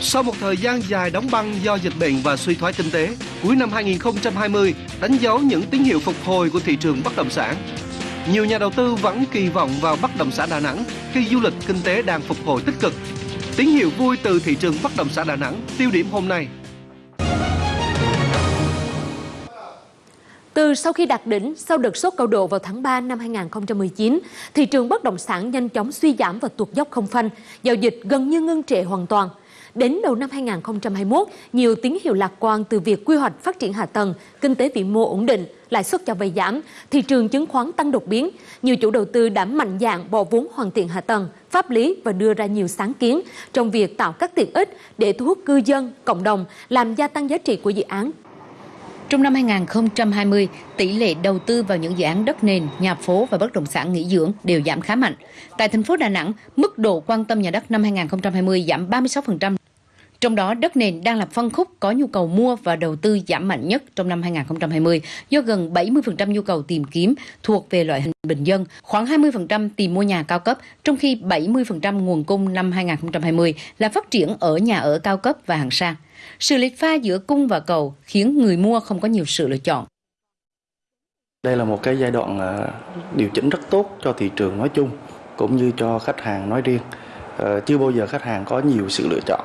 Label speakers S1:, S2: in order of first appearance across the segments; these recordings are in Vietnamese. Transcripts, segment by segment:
S1: Sau một thời gian dài đóng băng do dịch bệnh và suy thoái kinh tế, cuối năm 2020 đánh dấu những tín hiệu phục hồi của thị trường bất động sản. Nhiều nhà đầu tư vẫn kỳ vọng vào bất động sản Đà Nẵng khi du lịch kinh tế đang phục hồi tích cực. Tín hiệu vui từ thị trường bất động sản Đà Nẵng tiêu điểm hôm nay.
S2: Từ sau khi đạt đỉnh sau đợt sốt cao độ vào tháng 3 năm 2019, thị trường bất động sản nhanh chóng suy giảm và tuột dốc không phanh, giao dịch gần như ngưng trệ hoàn toàn. Đến đầu năm 2021, nhiều tín hiệu lạc quan từ việc quy hoạch phát triển hạ tầng, kinh tế vĩ mô ổn định, lãi suất cho vay giảm, thị trường chứng khoán tăng đột biến. Nhiều chủ đầu tư đã mạnh dạn bỏ vốn hoàn thiện hạ tầng, pháp lý và đưa ra nhiều sáng kiến trong việc tạo các tiện ích để thu hút cư dân, cộng đồng, làm gia tăng giá trị của dự án
S3: trong năm 2020, tỷ lệ đầu tư vào những dự án đất nền, nhà phố và bất động sản nghỉ dưỡng đều giảm khá mạnh. Tại thành phố Đà Nẵng, mức độ quan tâm nhà đất năm 2020 giảm 36%. Trong đó, đất nền đang là phân khúc có nhu cầu mua và đầu tư giảm mạnh nhất trong năm 2020 do gần 70% nhu cầu tìm kiếm thuộc về loại hình bình dân, khoảng 20% tìm mua nhà cao cấp, trong khi 70% nguồn cung năm 2020 là phát triển ở nhà ở cao cấp và hàng sang. Sự lệch pha giữa cung và cầu khiến người mua không có nhiều sự lựa chọn.
S4: Đây là một cái giai đoạn à, điều chỉnh rất tốt cho thị trường nói chung cũng như cho khách hàng nói riêng. Ờ, chưa bao giờ khách hàng có nhiều sự lựa chọn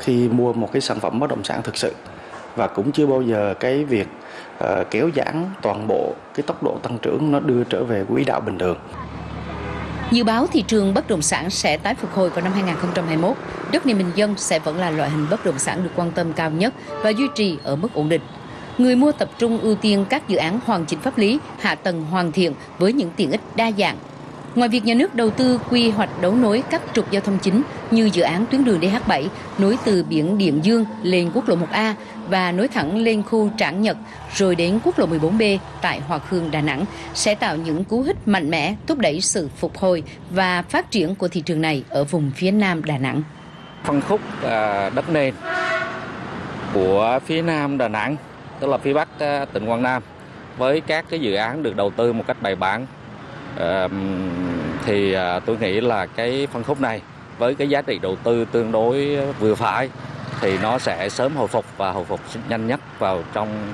S4: khi mua một cái sản phẩm bất động sản thực sự và cũng chưa bao giờ cái việc uh, kéo giãn toàn bộ cái tốc độ tăng trưởng nó đưa trở về quỹ đạo bình thường.
S3: Dự báo thị trường bất động sản sẽ tái phục hồi vào năm 2021. Đất nền bình dân sẽ vẫn là loại hình bất động sản được quan tâm cao nhất và duy trì ở mức ổn định. Người mua tập trung ưu tiên các dự án hoàn chỉnh pháp lý, hạ tầng hoàn thiện với những tiện ích đa dạng Ngoài việc nhà nước đầu tư quy hoạch đấu nối các trục giao thông chính như dự án tuyến đường DH7 nối từ biển Điện Dương lên quốc lộ 1A và nối thẳng lên khu Trảng Nhật rồi đến quốc lộ 14B tại Hòa Khương, Đà Nẵng sẽ tạo những cú hích mạnh mẽ thúc đẩy sự phục hồi và phát triển của thị trường này ở vùng phía Nam Đà Nẵng.
S5: Phân khúc à, đất nền của phía Nam Đà Nẵng, tức là phía Bắc à, tỉnh Quảng Nam với các cái dự án được đầu tư một cách bài bản thì à, tôi nghĩ là cái phân khúc này với cái giá trị đầu tư tương đối vừa phải thì nó sẽ sớm hồi phục và hồi phục nhanh nhất vào trong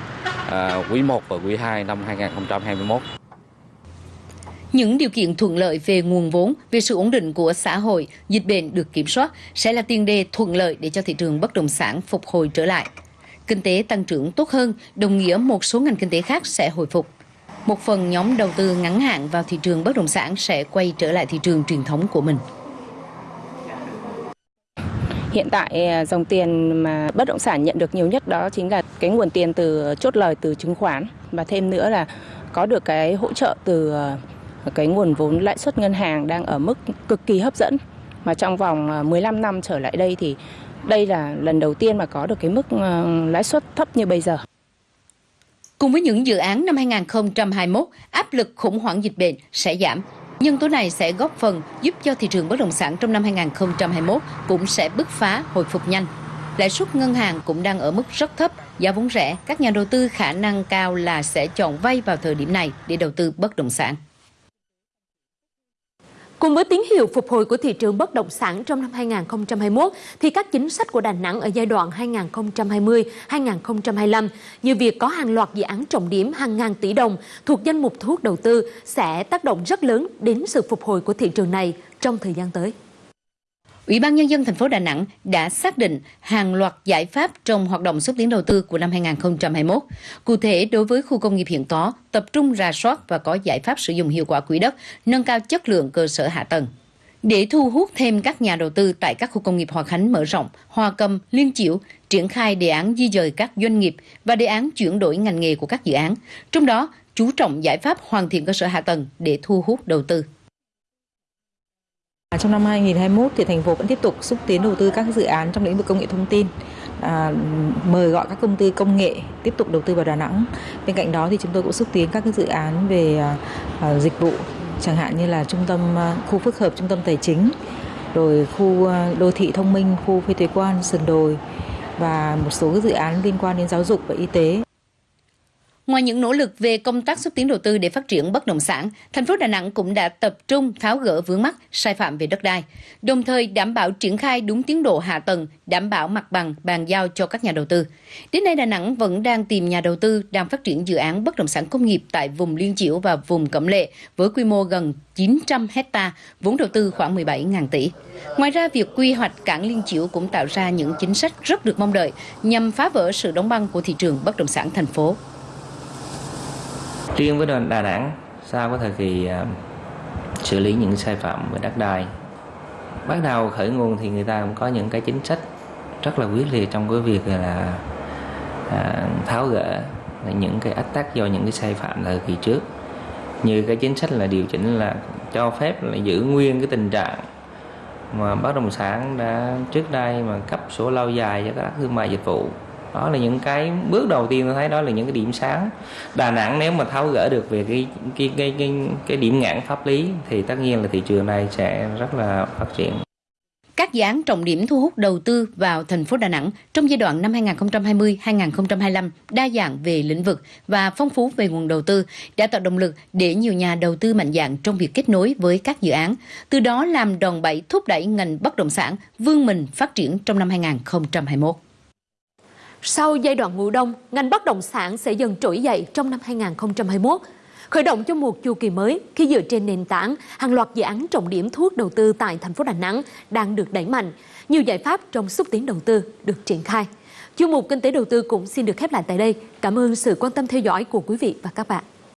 S5: à, quý 1 và quý 2 năm 2021.
S3: Những điều kiện thuận lợi về nguồn vốn, về sự ổn định của xã hội, dịch bệnh được kiểm soát sẽ là tiền đề thuận lợi để cho thị trường bất động sản phục hồi trở lại. Kinh tế tăng trưởng tốt hơn, đồng nghĩa một số ngành kinh tế khác sẽ hồi phục một phần nhóm đầu tư ngắn hạn vào thị trường bất động sản sẽ quay trở lại thị trường truyền thống của mình.
S6: Hiện tại à, dòng tiền mà bất động sản nhận được nhiều nhất đó chính là cái nguồn tiền từ chốt lời từ chứng khoán và thêm nữa là có được cái hỗ trợ từ à, cái nguồn vốn lãi suất ngân hàng đang ở mức cực kỳ hấp dẫn mà trong vòng à, 15 năm trở lại đây thì đây là lần đầu tiên mà có được cái mức lãi suất thấp như bây giờ.
S3: Cùng với những dự án năm 2021, áp lực khủng hoảng dịch bệnh sẽ giảm. Nhân tố này sẽ góp phần giúp cho thị trường bất động sản trong năm 2021 cũng sẽ bứt phá hồi phục nhanh. Lãi suất ngân hàng cũng đang ở mức rất thấp, giá vốn rẻ, các nhà đầu tư khả năng cao là sẽ chọn vay vào thời điểm này để đầu tư bất động sản.
S2: Cùng với tín hiệu phục hồi của thị trường bất động sản trong năm 2021, thì các chính sách của Đà Nẵng ở giai đoạn 2020-2025 như việc có hàng loạt dự án trọng điểm hàng ngàn tỷ đồng thuộc danh mục thu hút đầu tư sẽ tác động rất lớn đến sự phục hồi của thị trường này trong thời gian tới.
S3: Ủy ban Nhân dân thành phố Đà Nẵng đã xác định hàng loạt giải pháp trong hoạt động xúc tiến đầu tư của năm 2021. Cụ thể, đối với khu công nghiệp hiện có, tập trung ra soát và có giải pháp sử dụng hiệu quả quỹ đất, nâng cao chất lượng cơ sở hạ tầng. Để thu hút thêm các nhà đầu tư tại các khu công nghiệp Hòa Khánh mở rộng, Hòa Cầm, Liên Chiểu, triển khai đề án di dời các doanh nghiệp và đề án chuyển đổi ngành nghề của các dự án. Trong đó, chú trọng giải pháp hoàn thiện cơ sở hạ tầng để thu hút đầu tư.
S7: À, trong năm 2021 thì thành phố vẫn tiếp tục xúc tiến đầu tư các dự án trong lĩnh vực công nghệ thông tin. À, mời gọi các công ty công nghệ tiếp tục đầu tư vào Đà Nẵng. Bên cạnh đó thì chúng tôi cũng xúc tiến các cái dự án về à, à dịch vụ chẳng hạn như là trung tâm à, khu phức hợp trung tâm tài chính, rồi khu đô thị thông minh, khu phi thuế quan sườn đồi và một số dự án liên quan đến giáo dục và y tế.
S3: Ngoài những nỗ lực về công tác xúc tiến đầu tư để phát triển bất động sản, thành phố Đà Nẵng cũng đã tập trung tháo gỡ vướng mắc sai phạm về đất đai, đồng thời đảm bảo triển khai đúng tiến độ hạ tầng, đảm bảo mặt bằng bàn giao cho các nhà đầu tư. Đến nay Đà Nẵng vẫn đang tìm nhà đầu tư đang phát triển dự án bất động sản công nghiệp tại vùng Liên Chiểu và vùng Cẩm Lệ với quy mô gần 900 hecta, vốn đầu tư khoảng 17.000 tỷ. Ngoài ra, việc quy hoạch cảng Liên Chiểu cũng tạo ra những chính sách rất được mong đợi nhằm phá vỡ sự đóng băng của thị trường bất động sản thành phố.
S8: Riêng với Đà Nẵng, sau cái thời kỳ uh, xử lý những sai phạm về đất đai, bắt đầu khởi nguồn thì người ta cũng có những cái chính sách rất là quyết liệt trong cái việc là à, tháo gỡ những cái ách tắc do những cái sai phạm thời kỳ trước. Như cái chính sách là điều chỉnh là cho phép là giữ nguyên cái tình trạng mà bất động sản đã trước đây mà cấp sổ lâu dài cho các thương mại dịch vụ đó là những cái bước đầu tiên tôi thấy đó là những cái điểm sáng Đà Nẵng nếu mà tháo gỡ được về cái cái cái cái, cái điểm ngãn pháp lý thì tất nhiên là thị trường này sẽ rất là phát triển
S3: các dự án trọng điểm thu hút đầu tư vào thành phố Đà Nẵng trong giai đoạn năm 2020-2025 đa dạng về lĩnh vực và phong phú về nguồn đầu tư đã tạo động lực để nhiều nhà đầu tư mạnh dạng trong việc kết nối với các dự án, từ đó làm đòn bẩy thúc đẩy ngành bất động sản vươn mình phát triển trong năm 2021.
S2: Sau giai đoạn ngủ đông, ngành bất động sản sẽ dần trỗi dậy trong năm 2021, khởi động cho một chu kỳ mới khi dựa trên nền tảng hàng loạt dự án trọng điểm thu hút đầu tư tại thành phố Đà Nẵng đang được đẩy mạnh. Nhiều giải pháp trong xúc tiến đầu tư được triển khai. Chuyên mục Kinh tế đầu tư cũng xin được khép lại tại đây. Cảm ơn sự quan tâm theo dõi của quý vị và các bạn.